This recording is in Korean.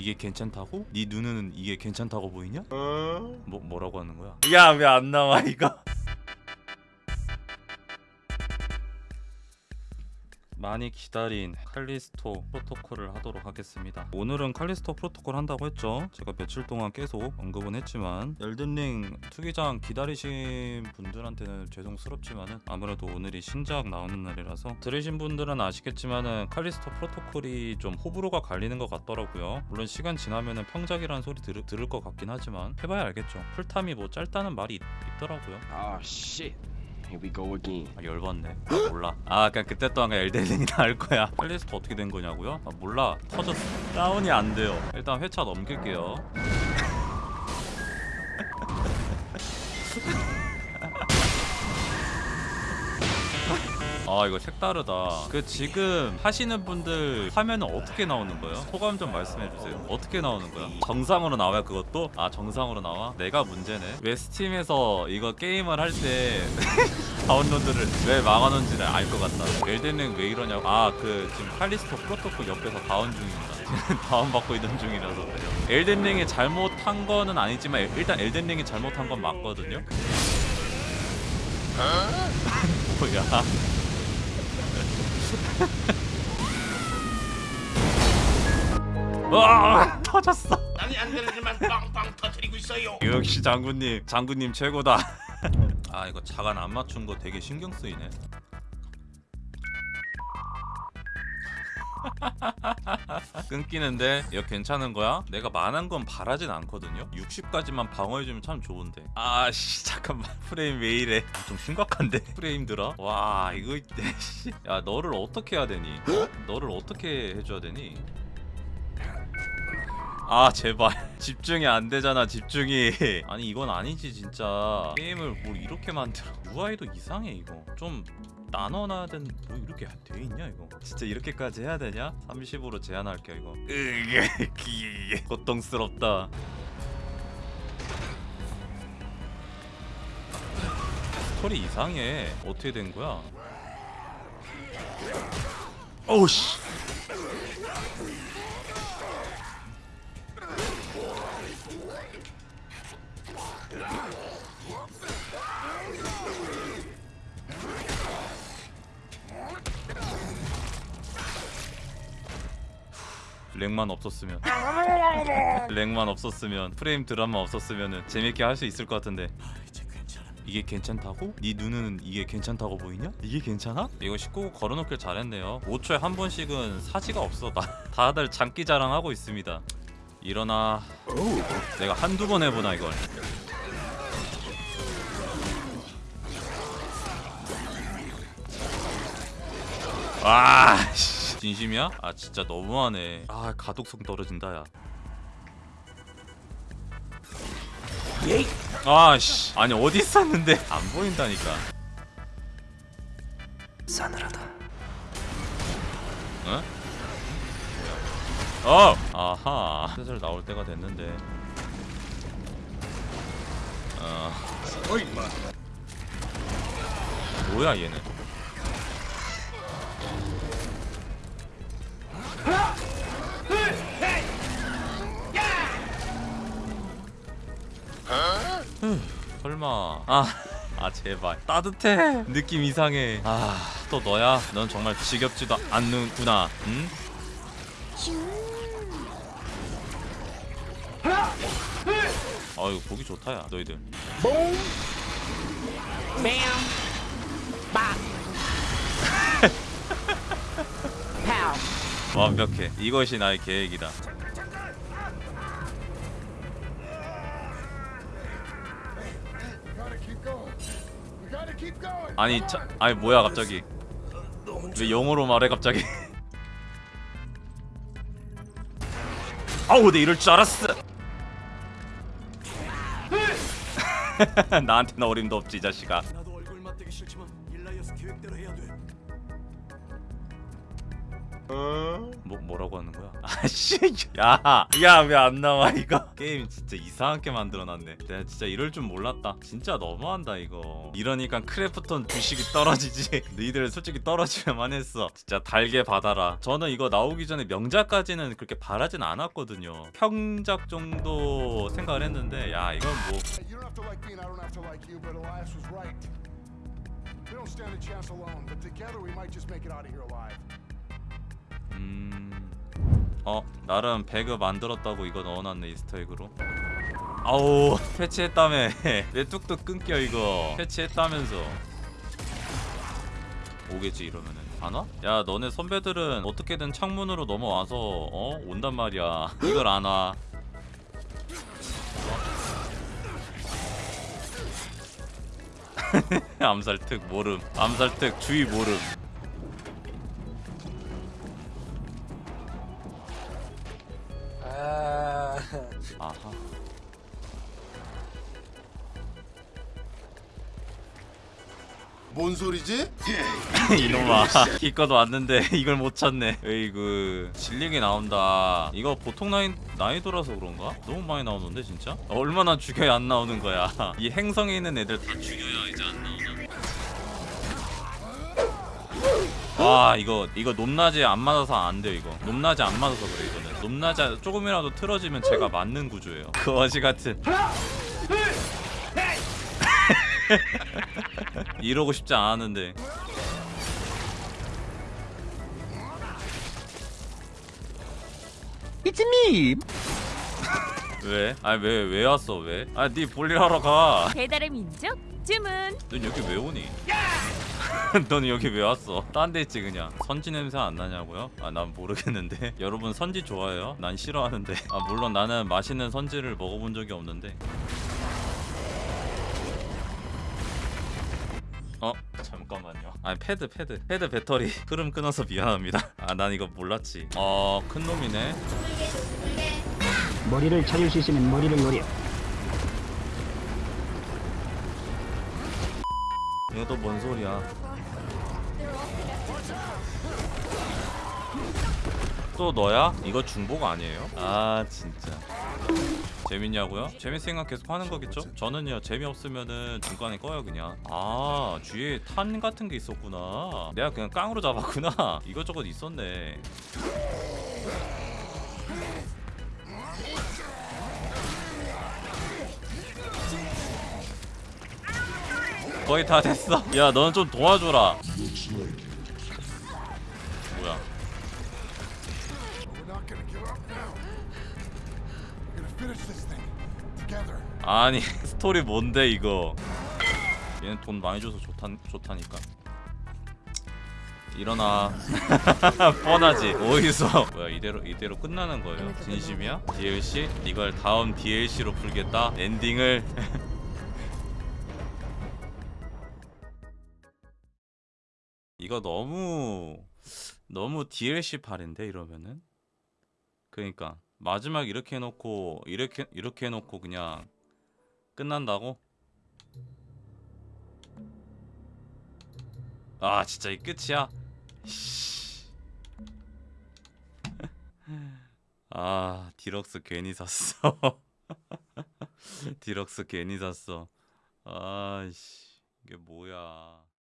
이게 괜찮다고? 네 눈은 이게 괜찮다고 보이냐? 뭐 뭐라고 하는 거야? 야 왜 안 나와 이거? 많이 기다린 칼리스토 프로토콜을 하도록 하겠습니다. 오늘은 칼리스토 프로토콜 한다고 했죠. 제가 며칠 동안 계속 언급은 했지만 엘든링 투기장 기다리신 분들한테는 죄송스럽지만은 아무래도 오늘이 신작 나오는 날이라서 들으신 분들은 아시겠지만은 칼리스토 프로토콜이 좀 호불호가 갈리는 것 같더라고요. 물론 시간 지나면은 평작이라는 소리 들, 들을 것 같긴 하지만 해봐야 알겠죠. 풀탐이 뭐 짧다는 말이 있, 있더라고요. Shit. Here we go again. 아, 열받네. 아, 몰라. 아, 그냥 그때 또한 엘덴링이 나을 거야. 칼리스토 어떻게 된 거냐고요? 아, 몰라. 터졌어. 다운이 안 돼요. 일단 회차 넘길게요. 아 이거 색다르다. 그 지금 하시는 분들 화면은 어떻게 나오는 거예요? 소감 좀 말씀해 주세요. 어떻게 나오는 거야? 정상으로 나와요 그것도? 아 정상으로 나와? 내가 문제네. 왜 스팀에서 이거 게임을 할 때 다운로드를 왜 막아놓은지를 알것 같다. 엘덴링 왜 이러냐고. 아 그 지금 칼리스토 프로토콜 옆에서 다운 중입니다. 다운받고 있는 중이라서 엘덴링이 잘못한 거는 아니지만 일단 엘덴링이 잘못한 건 맞거든요. 뭐야 와 터졌어. 땅이 안 되는지만 빵빵 터뜨리고 있어요. 역시 장군님 장군님 최고다. 아 이거 자간 안 맞춘 거 되게 신경 쓰이네 끊기는데 이거 괜찮은 거야? 내가 만한 건 바라진 않거든요? 60까지만 방어해주면 참 좋은데. 아씨 잠깐만. 프레임 왜 이래? 좀 심각한데? 프레임들아 와 이거. 야 너를 어떻게 해야 되니? 어? 너를 어떻게 해줘야 되니 아 제발. 집중이 안 되잖아 집중이. 아니 이건 아니지 진짜. 게임을 뭘 이렇게 만들어. UI도 이상해 이거. 좀 나눠놔야 되는 뭐 이렇게 돼 있냐 이거? 진짜 이렇게까지 해야 되냐? 30으로 제한할게 이거. 으 고통스럽다. 스토리 이상해. 어떻게 된 거야? 오우씨 렉만 없었으면 렉만 없었으면 프레임 드라마 없었으면 재밌게 할 수 있을 것 같은데 이게 괜찮다고? 네 눈은 이게 괜찮다고 보이냐? 이게 괜찮아? 이거 19구 걸어놓길 잘했네요 5초에 한 번씩은 사지가 없어 다, 다들 장기 자랑하고 있습니다 일어나 내가 한두 번 해보나 이걸 와 씨. 진심이야? 아 진짜 너무하네. 아 가독성 떨어진다 야. 아씨. 아니 어디 있었는데? 안 보인다니까. 싸늘하다. 어? 어! 아하. 슬슬 나올 때가 됐는데. 어. 뭐야 얘는 설마. 아, 아 제발. 따뜻해. 느낌 이상해. 아 또 너야? 넌 정말 지겹지도 않는구나. 응? 아유 보기 좋다 야 너희들. Boom. Bam. Bop. 완벽해. 이것이 나의 계획이다. 아니 차, 아니 뭐야 갑자기? 왜 영어로 말해 갑자기? 아우 내 이럴 줄 알았어. 나한테는 어림도 없지 이 자식아 뭐 뭐라고 하는 거야? 아씨, 야, 야 왜 안 나와 이거? 게임 진짜 이상하게 만들어놨네. 내가 진짜 이럴 줄 몰랐다. 진짜 너무한다 이거. 이러니까 크래프톤 주식이 떨어지지. 너희들 솔직히 떨어지려만 했어. 진짜 달게 받아라. 저는 이거 나오기 전에 명작까지는 그렇게 바라진 않았거든요. 평작 정도 생각을 했는데, 야 이건 뭐 You don't have to like me and I don't have to like you, but Elias was right. We don't stand a chance alone, but together we might just make it out of here alive. 음. 어 나름 배그 만들었다고 이거 넣어놨네 이스터에그로. 아우 패치했다며. 왜 뚝뚝 끊겨 이거. 패치했다면서. 오겠지 이러면은. 안 와? 야 너네 선배들은 어떻게든 창문으로 넘어와서 어? 온단 말이야. 이걸 안 와. 암살특 모름. 암살특 주의 모름 아하. 뭔 소리지? 이놈아 기껏 왔는데 이걸 못 찾네. 에이그 질리게 나온다. 이거 보통 나이, 나이도라서 그런가? 너무 많이 나오는데 진짜? 얼마나 죽여야 안 나오는 거야. 이 행성에 있는 애들 다 죽여야 이제 안 나오나 와 이거 이거 높낮이 안 맞아서 안 돼요 이거. 높낮이 안 맞아서 그래 이거는 높낮이 조금이라도 틀어지면 제가 맞는 구조예요 그 어지 같은 이러고 싶지 않았는데 왜? 아니 왜 왜 왔어 왜? 아니 볼일 하러 가. 배달의 민족 주문 넌 여기 왜 오니? 넌 여기 왜 왔어? 딴 데 있지 그냥. 선지 냄새 안 나냐고요? 아 난 모르겠는데. 여러분 선지 좋아해요? 난 싫어하는데. 아 물론 나는 맛있는 선지를 먹어본 적이 없는데. 어 잠깐만요. 아니 패드 패드 패드 배터리 흐름 끊어서 미안합니다. 아 난 이거 몰랐지. 어 큰 놈이네. 머리를 차릴 수 있으면 머리를 노려. 또뭔 소리야? 또 너야? 이거 중복 아니에요? 아 진짜 재밌냐고요? 재밌으니까 계속 하는 거겠죠? 저는요 재미없으면은 중간에 꺼요 그냥 아 뒤에 탄 같은 게 있었구나 내가 그냥 깡으로 잡았구나 이것저것 있었네 거의 다 됐어 야 너는 좀 도와줘라 아니 스토리 뭔데 이거? 얘는 돈 많이 줘서 좋다, 좋다니까. 일어나. 뻔하지. 어디서? 뭐야 이대로 이대로 끝나는 거예요? 진심이야? DLC? 이걸 다음 DLC로 풀겠다? 엔딩을? 이거 너무 너무 DLC 팔이인데 이러면은? 그러니까 마지막 이렇게 해놓고 이렇게 이렇게 해놓고 그냥 끝난다고? 아 진짜 이 끝이야? 씨. 아 디럭스 괜히 샀어 디럭스 괜히 샀어 아씨 이게 뭐야